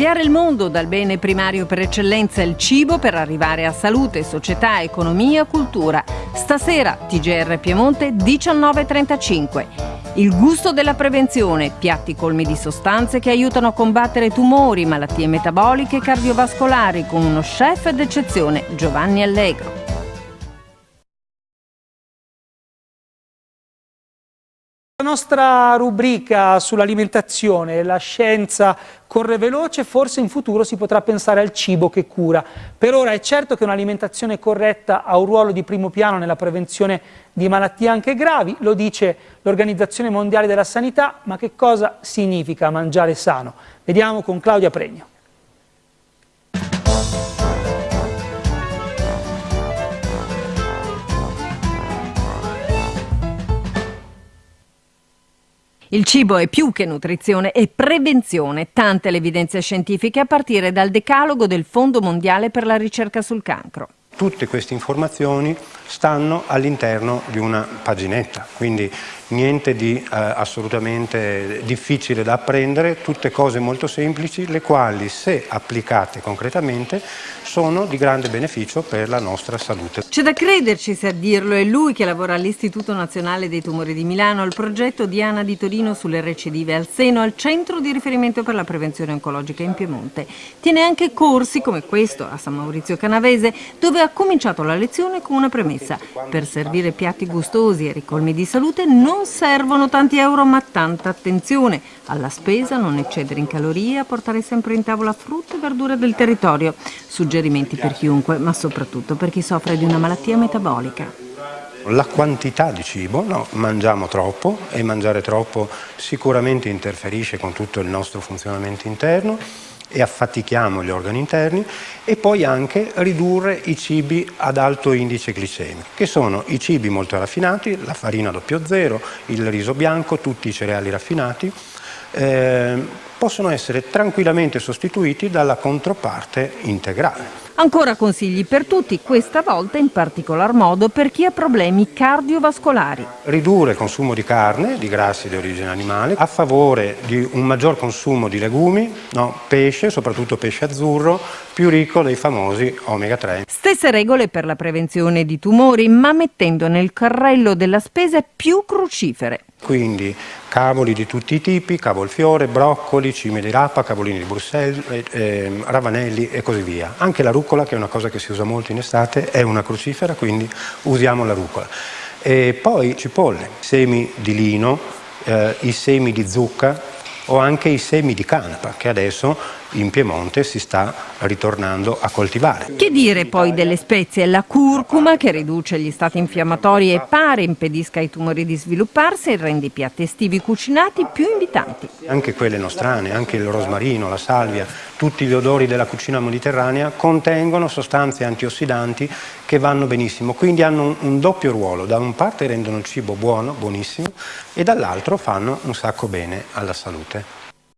Cambiare il mondo dal bene primario per eccellenza il cibo per arrivare a salute, società, economia, cultura. Stasera TGR Piemonte 19.35. Il gusto della prevenzione, piatti colmi di sostanze che aiutano a combattere tumori, malattie metaboliche e cardiovascolari con uno chef d'eccezione, Giovanni Allegro. La nostra rubrica sull'alimentazione, la scienza corre veloce, forse in futuro si potrà pensare al cibo che cura. Per ora è certo che un'alimentazione corretta ha un ruolo di primo piano nella prevenzione di malattie anche gravi, lo dice l'Organizzazione Mondiale della Sanità, ma che cosa significa mangiare sano? Vediamo con Claudia Pregno. Il cibo è più che nutrizione, è prevenzione, tante le evidenze scientifiche a partire dal decalogo del Fondo Mondiale per la ricerca sul cancro. Tutte queste informazioni stanno all'interno di una paginetta, quindi niente di eh, assolutamente difficile da apprendere, tutte cose molto semplici, le quali se applicate concretamente sono di grande beneficio per la nostra salute. C'è da crederci se a dirlo, è lui che lavora all'Istituto Nazionale dei Tumori di Milano, al progetto Diana di Torino sulle recidive al seno, al centro di riferimento per la prevenzione oncologica in Piemonte. Tiene anche corsi come questo a San Maurizio Canavese, dove ha cominciato la lezione con una premessa. Per servire piatti gustosi e ricolmi di salute non servono tanti euro ma tanta attenzione. Alla spesa, non eccedere in calorie, portare sempre in tavola frutta e verdure del territorio. Suggerimenti per chiunque, ma soprattutto per chi soffre di una malattia metabolica. La quantità di cibo, no, mangiamo troppo e mangiare troppo sicuramente interferisce con tutto il nostro funzionamento interno e affatichiamo gli organi interni e poi anche ridurre i cibi ad alto indice glicemico, che sono i cibi molto raffinati, la farina 00, il riso bianco, tutti i cereali raffinati, eh, possono essere tranquillamente sostituiti dalla controparte integrale. Ancora consigli per tutti, questa volta in particolar modo per chi ha problemi cardiovascolari. Ridurre il consumo di carne, di grassi di origine animale, a favore di un maggior consumo di legumi, no, pesce, soprattutto pesce azzurro, più ricco dei famosi omega 3. Stesse regole per la prevenzione di tumori, ma mettendo nel carrello della spesa più crucifere. Quindi cavoli di tutti i tipi, cavolfiore, broccoli, cime di rapa, cavolini di Bruxelles, eh, ehm, ravanelli e così via. Anche la rucola, che è una cosa che si usa molto in estate, è una crucifera, quindi usiamo la rucola. E poi cipolle, semi di lino, eh, i semi di zucca o anche i semi di canapa, che adesso in Piemonte si sta ritornando a coltivare. Che dire poi delle spezie? La curcuma che riduce gli stati infiammatori e pare impedisca ai tumori di svilupparsi e rende i piatti estivi cucinati più invitanti. Anche quelle nostrane, anche il rosmarino, la salvia, tutti gli odori della cucina mediterranea contengono sostanze antiossidanti che vanno benissimo, quindi hanno un, un doppio ruolo, da un parte rendono il cibo buono, buonissimo, e dall'altro fanno un sacco bene alla salute.